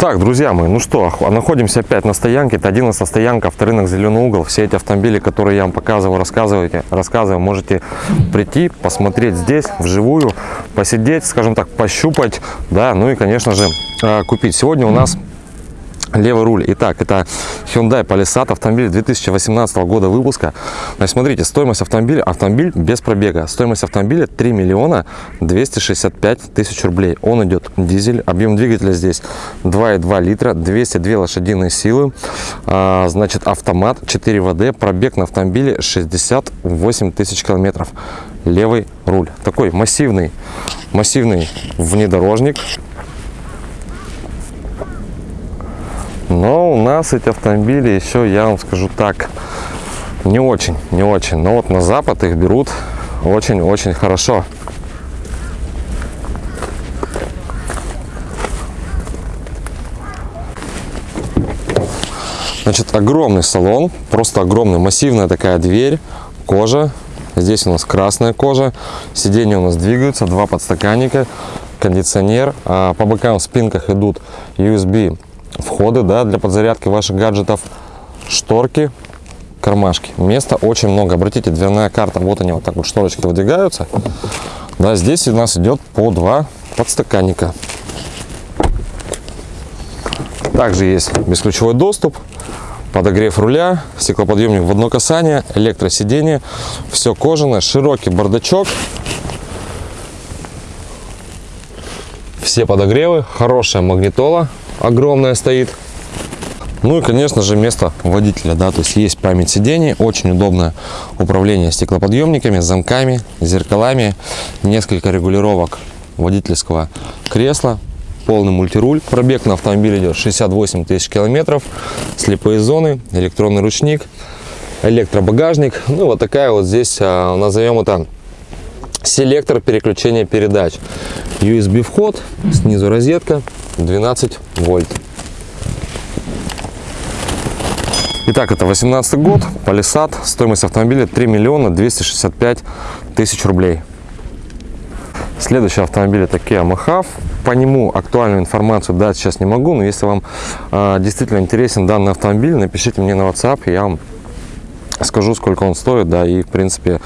Так, друзья мои, ну что, находимся опять на стоянке. Это 11 стоянка, авторынок Зеленый угол. Все эти автомобили, которые я вам показываю, рассказываете, рассказываю, можете прийти, посмотреть здесь, вживую, посидеть, скажем так, пощупать, да, ну и, конечно же, а, купить. Сегодня у нас левый руль. Итак, это Hyundai Palisade, автомобиль 2018 года выпуска. Значит, смотрите, стоимость автомобиля, автомобиль без пробега. Стоимость автомобиля 3 миллиона 265 тысяч рублей. Он идет дизель, объем двигателя здесь 2,2 литра, 202 лошадиные силы. А, значит, автомат 4 ВД, пробег на автомобиле 68 тысяч километров. Левый руль. Такой массивный, массивный внедорожник Но у нас эти автомобили еще, я вам скажу так, не очень, не очень. Но вот на запад их берут очень-очень хорошо. Значит, огромный салон, просто огромный, массивная такая дверь, кожа. Здесь у нас красная кожа, сиденья у нас двигаются, два подстаканника, кондиционер. А по бокам в спинках идут USB входы да, для подзарядки ваших гаджетов, шторки, кармашки. Места очень много. Обратите, дверная карта, вот они вот так вот шторочки выдвигаются. Да, здесь у нас идет по два подстаканника. Также есть бесключевой доступ, подогрев руля, стеклоподъемник в одно касание, электросиденье, все кожаное, широкий бардачок, все подогревы, хорошая магнитола, огромная стоит. Ну и, конечно же, место водителя, да, то есть есть память сидений, очень удобное управление стеклоподъемниками, замками, зеркалами, несколько регулировок водительского кресла, полный мультируль. Пробег на автомобиле идет 68 тысяч километров, слепые зоны, электронный ручник, электробагажник. Ну вот такая вот здесь, а, назовем это селектор переключения передач. USB вход, снизу розетка, 12 вольт. Итак, это 18 год, Palisade, стоимость автомобиля 3 миллиона 265 тысяч рублей. Следующий автомобиль это Kia Mahav. По нему актуальную информацию дать сейчас не могу, но если вам э, действительно интересен данный автомобиль, напишите мне на WhatsApp, я вам скажу, сколько он стоит, да, и, в принципе,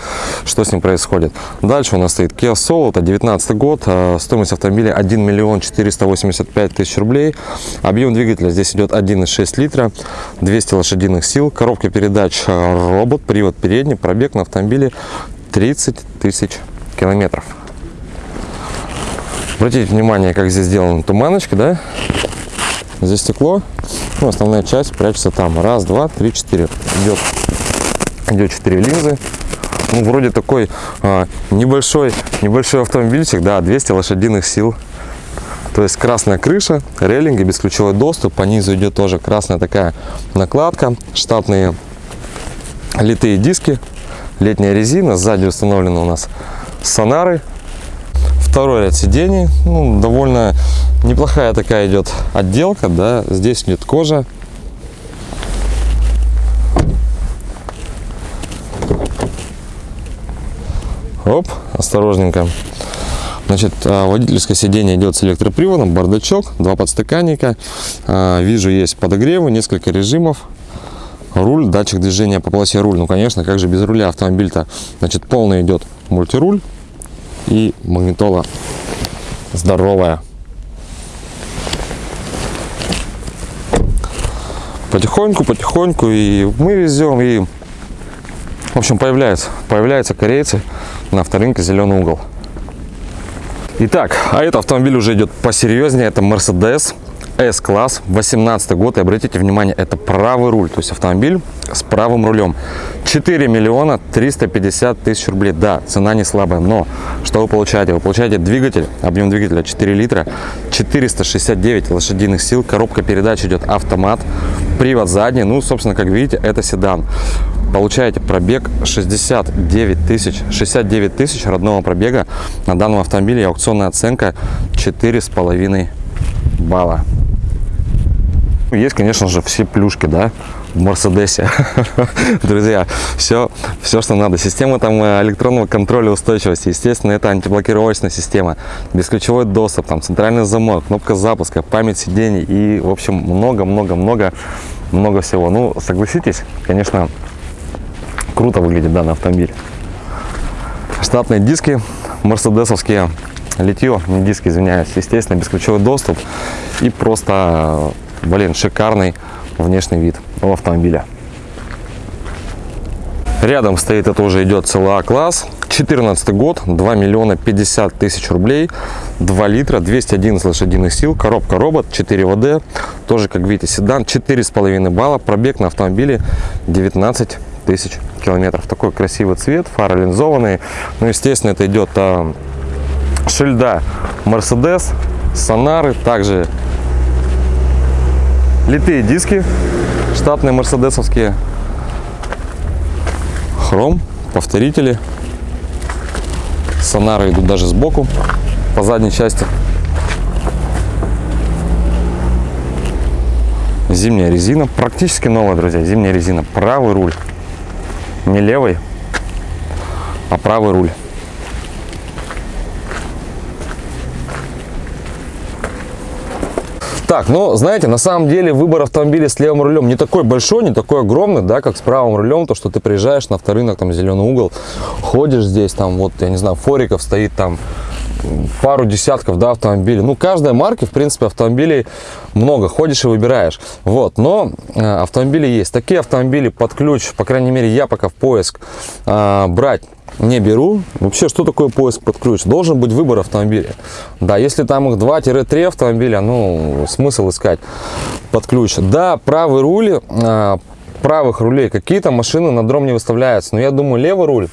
что с ним происходит. Дальше у нас стоит Kia Soul, это 19 год, а, стоимость автомобиля 1 миллион 485 тысяч рублей. Объем двигателя здесь идет 1,6 литра, 200 лошадиных сил, коробка передач а, робот, привод передний, пробег на автомобиле 30 тысяч километров. Обратите внимание, как здесь сделана туманочка, да? Здесь стекло, ну, основная часть прячется там. Раз, два, три, четыре. Идет идет 4 линзы. Ну вроде такой а, небольшой небольшой автомобильчик да 200 лошадиных сил. То есть красная крыша рейлинги бесключевой доступ по низу идет тоже красная такая накладка штатные литые диски летняя резина сзади установлены у нас сонары. Второй ряд сидений ну, довольно неплохая такая идет отделка да здесь идет кожа Оп, осторожненько. Значит, а, водительское сиденье идет с электроприводом, бардачок, два подстаканника. А, вижу, есть подогревы, несколько режимов. Руль, датчик движения по полосе руль. Ну, конечно, как же без руля автомобиль-то. Значит, полный идет мультируль и магнитола здоровая. Потихоньку, потихоньку и мы везем, и в общем появляются, появляются корейцы на авторынке «Зеленый угол». Итак, а этот автомобиль уже идет посерьезнее. Это Mercedes S-класс, 18 год. И обратите внимание, это правый руль, то есть автомобиль с правым рулем. 4 миллиона 350 тысяч рублей. Да, цена не слабая, но что вы получаете? Вы получаете двигатель, объем двигателя 4 литра, 469 лошадиных сил, коробка передач идет автомат, привод задний. Ну, собственно, как видите, это седан получаете пробег 69 тысяч 69 тысяч родного пробега на данном автомобиле. Аукционная оценка четыре с половиной балла. Есть конечно же все плюшки да в мерседесе друзья все все, что надо. Система там э, электронного контроля устойчивости, естественно, это антиблокировочная система, бесключевой доступ, там центральный замок, кнопка запуска, память сидений и, в общем, много-много-много много всего. Ну, согласитесь, конечно, круто выглядит данный автомобиль. Штатные диски, мерседесовские, литье, не диски, извиняюсь, естественно, бесключевой доступ и просто, блин, шикарный внешний вид у автомобиля. Рядом стоит, это уже идет ЦЛА класс, 14 год, 2 миллиона 50 тысяч рублей, 2 литра, 211 лошадиных сил, коробка робот, 4 ВД, тоже, как видите, седан, 4,5 балла, пробег на автомобиле 19 тысяч километров. Такой красивый цвет, фары линзованные. Ну, естественно, это идет а, шильда Mercedes, сонары, также литые диски, штатные мерседесовские, хром, повторители, сонары идут даже сбоку, по задней части. Зимняя резина, практически новая, друзья, зимняя резина, правый руль, не левый, а правый руль. Так, ну, знаете, на самом деле выбор автомобиля с левым рулем не такой большой, не такой огромный, да, как с правым рулем, то, что ты приезжаешь на авторынок, там, зеленый угол, ходишь здесь, там, вот, я не знаю, фориков стоит там, пару десятков да, автомобилей. Ну, каждой марки, в принципе, автомобилей много. Ходишь и выбираешь. Вот, но э, автомобили есть. Такие автомобили под ключ, по крайней мере, я пока в поиск э, брать не беру. Вообще, что такое поиск под ключ? Должен быть выбор автомобиля. Да, если там их 2-3 автомобиля, ну, смысл искать под ключ. Да, правый руль, э, правых рулей какие-то машины на дром не выставляются. Но я думаю, левый руль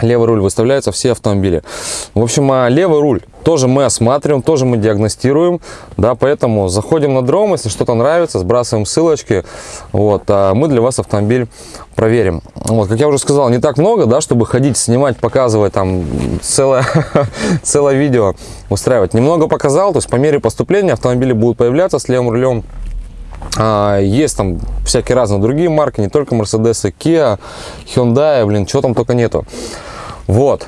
левый руль выставляются все автомобили. В общем, а левый руль тоже мы осматриваем, тоже мы диагностируем, да, поэтому заходим на дром, если что-то нравится, сбрасываем ссылочки, вот, а мы для вас автомобиль проверим. Вот, как я уже сказал, не так много, да, чтобы ходить, снимать, показывать там целое, целое видео устраивать. Немного показал, то есть по мере поступления автомобили будут появляться с левым рулем, есть там всякие разные другие марки, не только Mercedes, Kia, Hyundai, блин, чего там только нету. Вот.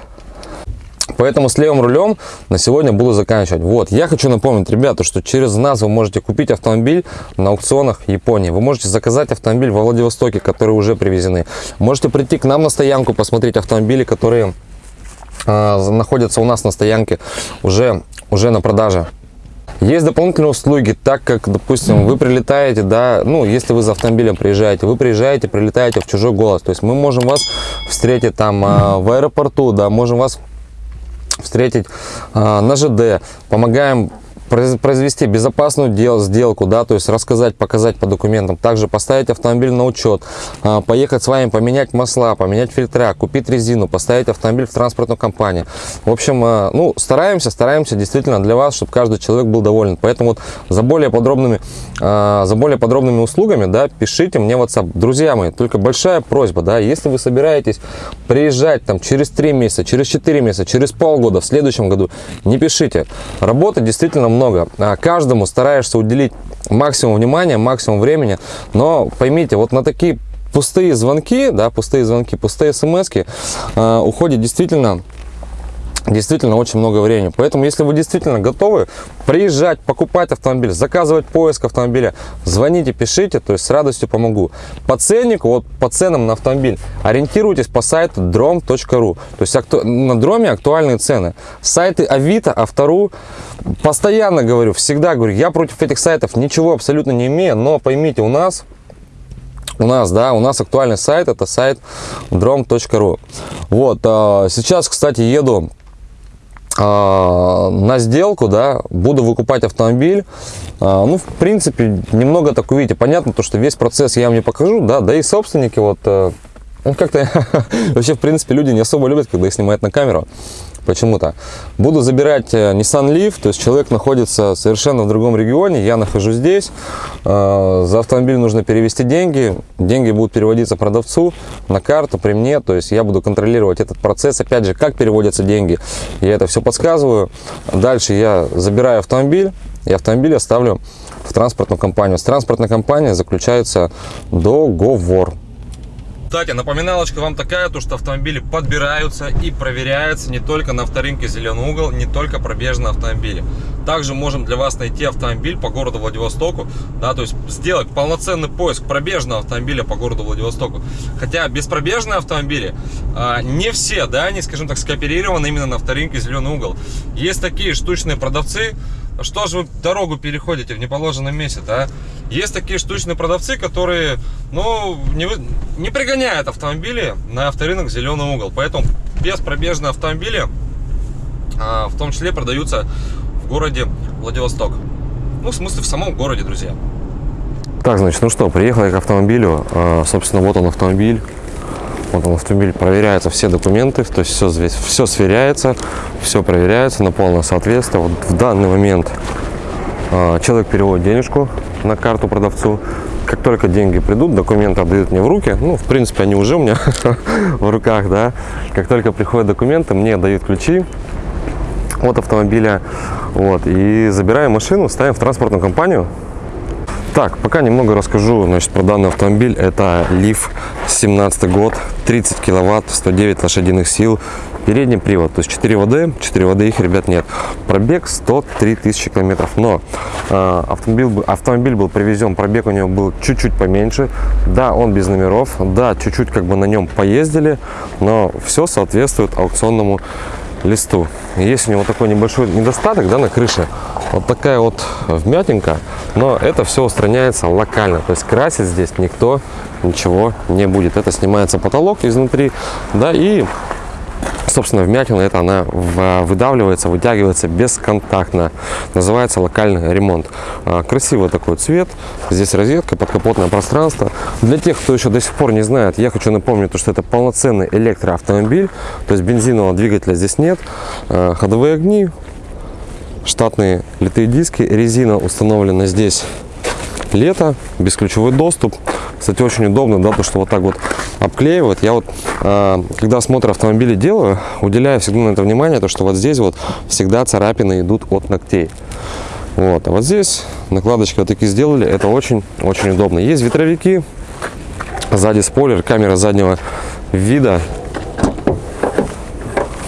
Поэтому с левым рулем на сегодня буду заканчивать. Вот, я хочу напомнить, ребята, что через нас вы можете купить автомобиль на аукционах Японии. Вы можете заказать автомобиль во Владивостоке, которые уже привезены. Можете прийти к нам на стоянку, посмотреть автомобили, которые э, находятся у нас на стоянке уже, уже на продаже. Есть дополнительные услуги, так как, допустим, вы прилетаете, да, ну, если вы за автомобилем приезжаете, вы приезжаете, прилетаете в чужой голос, то есть мы можем вас встретить там а, в аэропорту, да, можем вас встретить а, на ЖД, помогаем произвести безопасную дел, сделку, да, то есть рассказать, показать по документам, также поставить автомобиль на учет, а, поехать с вами, поменять масла, поменять фильтра, купить резину, поставить автомобиль в транспортную компанию. В общем, а, ну, стараемся, стараемся действительно для вас, чтобы каждый человек был доволен. Поэтому вот за более подробными, а, за более подробными услугами, да, пишите мне в WhatsApp. Друзья мои, только большая просьба, да, если вы собираетесь приезжать там через 3 месяца, через 4 месяца, через полгода, в следующем году, не пишите. Работы действительно много много. А каждому стараешься уделить максимум внимания, максимум времени. Но поймите, вот на такие пустые звонки, да, пустые звонки, пустые смс э, уходит действительно действительно очень много времени. Поэтому, если вы действительно готовы приезжать, покупать автомобиль, заказывать поиск автомобиля, звоните, пишите, то есть с радостью помогу. По ценнику, вот по ценам на автомобиль, ориентируйтесь по сайту drom.ru. То есть на дроме актуальные цены. Сайты Авито, Автору, постоянно говорю, всегда говорю, я против этих сайтов ничего абсолютно не имею, но поймите, у нас у нас, да, у нас актуальный сайт, это сайт drom.ru. Вот, а, сейчас, кстати, еду на сделку, да, буду выкупать автомобиль. А, ну, в принципе, немного так увидите. Понятно, то, что весь процесс я вам не покажу, да, да и собственники вот, э, ну, как-то вообще, в принципе, люди не особо любят, когда их снимают на камеру почему-то. Буду забирать э, Nissan Leaf, то есть человек находится совершенно в другом регионе, я нахожусь здесь, э, за автомобиль нужно перевести деньги, деньги будут переводиться продавцу на карту при мне, то есть я буду контролировать этот процесс, опять же, как переводятся деньги, я это все подсказываю. Дальше я забираю автомобиль, и автомобиль оставлю в транспортную компанию. С транспортной компанией заключается договор. Кстати, напоминалочка вам такая, то что автомобили подбираются и проверяются не только на авторынке «Зеленый угол», не только пробежные автомобили. Также можем для вас найти автомобиль по городу Владивостоку, да, то есть сделать полноценный поиск пробежного автомобиля по городу Владивостоку. Хотя беспробежные автомобили а, не все, да, они, скажем так, скооперированы именно на авторынке «Зеленый угол». Есть такие штучные продавцы, что же вы дорогу переходите в неположенном месте, да? Есть такие штучные продавцы, которые, ну, не, не пригоняют автомобили на авторынок «Зеленый угол». Поэтому беспробежные автомобили, а, в том числе, продаются в городе Владивосток. Ну, в смысле, в самом городе, друзья. Так, значит, ну что, приехал к автомобилю. А, собственно, вот он автомобиль. Вот он автомобиль, проверяются все документы, то есть все здесь, все сверяется, все проверяется на полное соответствие. Вот в данный момент э, человек переводит денежку на карту продавцу. Как только деньги придут, документы отдают мне в руки. Ну, в принципе, они уже у меня в руках, да. Как только приходят документы, мне дают ключи от автомобиля. Вот, и забираем машину, ставим в транспортную компанию, так, пока немного расскажу значит, про данный автомобиль. Это Leaf 17 год, 30 киловатт, 109 лошадиных сил, передний привод, то есть 4 ВД, 4 ВД их, ребят, нет. Пробег 103 тысячи километров, но э, автомобиль, автомобиль был привезен, пробег у него был чуть-чуть поменьше. Да, он без номеров, да, чуть-чуть как бы на нем поездили, но все соответствует аукционному листу. Есть у него такой небольшой недостаток да, на крыше, вот такая вот вмятинка, но это все устраняется локально, то есть красить здесь никто ничего не будет. Это снимается потолок изнутри, да, и собственно, вмятина это она выдавливается, вытягивается бесконтактно. Называется локальный ремонт. А, красивый такой цвет. Здесь розетка, подкапотное пространство. Для тех, кто еще до сих пор не знает, я хочу напомнить, что это полноценный электроавтомобиль. То есть бензинового двигателя здесь нет. А, ходовые огни, штатные литые диски. Резина установлена здесь лето, бесключевой доступ. Кстати, очень удобно, да, то что вот так вот обклеивают. Я вот, э, когда осмотр автомобиля делаю, уделяю всегда на это внимание, то что вот здесь вот всегда царапины идут от ногтей. Вот, а вот здесь накладочки вот такие сделали, это очень-очень удобно. Есть ветровики, сзади спойлер, камера заднего вида,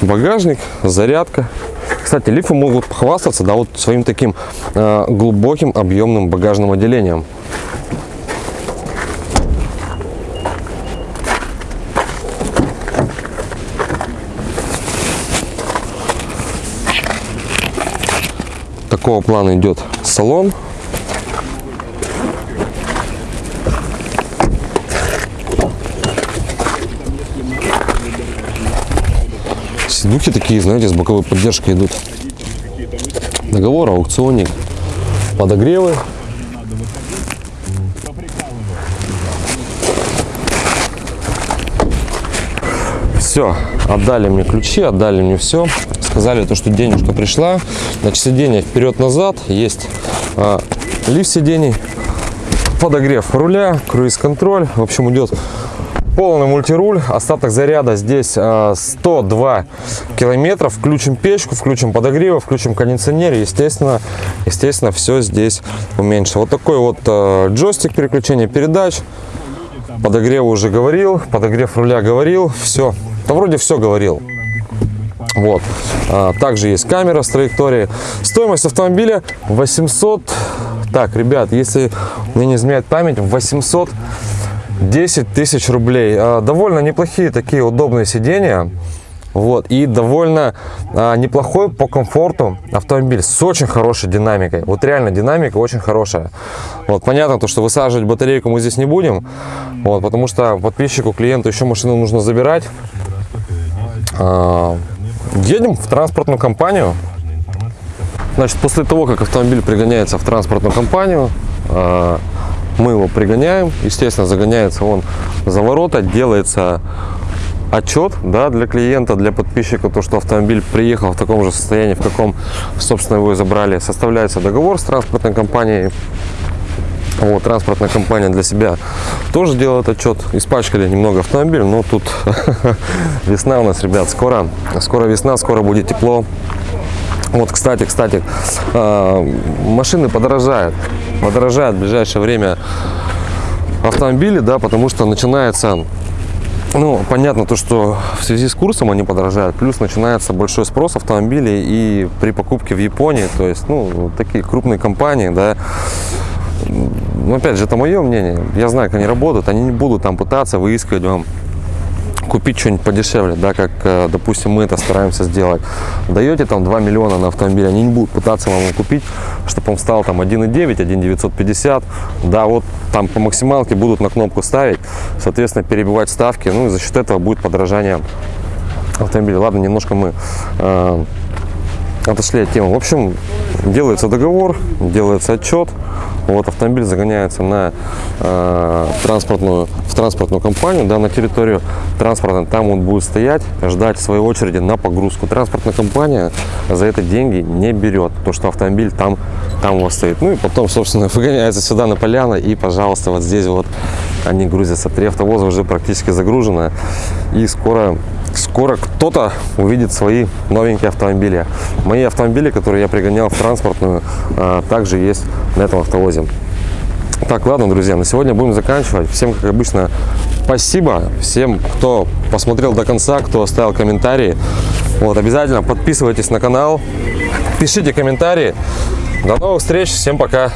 багажник, зарядка. Кстати, лифы могут похвастаться, да, вот своим таким э, глубоким объемным багажным отделением. такого плана идет салон. Сидухи такие, знаете, с боковой поддержкой идут. Договор, аукционник, подогревы. Все, отдали мне ключи, отдали мне все сказали, то, что денежка пришла. Значит, сиденье вперед-назад. Есть а, лифт сидений, подогрев руля, круиз-контроль. В общем, идет полный мультируль. Остаток заряда здесь а, 102 километров. Включим печку, включим подогрев, включим кондиционер. Естественно, естественно, все здесь уменьшится. Вот такой вот а, джойстик переключения передач. Подогрев уже говорил, подогрев руля говорил. Все, да вроде все говорил. Вот. А, также есть камера с траекторией. Стоимость автомобиля 800... Так, ребят, если мне не изменяет память, 800 10 тысяч рублей. А, довольно неплохие такие удобные сиденья. Вот, и довольно а, неплохой по комфорту автомобиль с очень хорошей динамикой. Вот реально динамика очень хорошая. Вот, понятно, то, что высаживать батарейку мы здесь не будем, вот, потому что подписчику, клиенту еще машину нужно забирать. А, Едем в транспортную компанию. Значит, после того, как автомобиль пригоняется в транспортную компанию, мы его пригоняем. Естественно, загоняется он за ворота, делается отчет да, для клиента, для подписчика, то, что автомобиль приехал в таком же состоянии, в каком, собственно, его забрали. Составляется договор с транспортной компанией. Вот, транспортная компания для себя тоже делает отчет. Испачкали немного автомобиль, но тут весна у нас, ребят, скоро, скоро весна, скоро будет тепло. Вот, кстати, кстати, а, машины подорожают, подорожают в ближайшее время автомобили, да, потому что начинается Ну, понятно то, что в связи с курсом они подорожают, плюс начинается большой спрос автомобилей и при покупке в Японии, то есть, ну, такие крупные компании, да, ну, опять же, это мое мнение, я знаю, как они работают, они не будут там пытаться выискивать вам купить что-нибудь подешевле, да, как, э, допустим, мы это стараемся сделать. Даете там 2 миллиона на автомобиль, они не будут пытаться вам его купить, чтобы он стал там 1,9, 1,950, да, вот там по максималке будут на кнопку ставить, соответственно, перебивать ставки, ну и за счет этого будет подорожание автомобиля. Ладно, немножко мы э, отошли от темы. В общем, делается договор, делается отчет, вот автомобиль загоняется на э, транспортную, в транспортную компанию, да, на территорию транспорта. Там он будет стоять, ждать своей очереди на погрузку. Транспортная компания за это деньги не берет, то что автомобиль там, там у вас стоит. Ну и потом, собственно, выгоняется сюда на поляну и, пожалуйста, вот здесь вот они грузятся. Три автовоза уже практически загружено и скоро скоро кто-то увидит свои новенькие автомобили. Мои автомобили, которые я пригонял в транспортную, а, также есть на этом автовозе. Так, ладно, друзья, на сегодня будем заканчивать. Всем, как обычно, спасибо. Всем, кто посмотрел до конца, кто оставил комментарии. Вот, обязательно подписывайтесь на канал, пишите комментарии. До новых встреч, всем пока.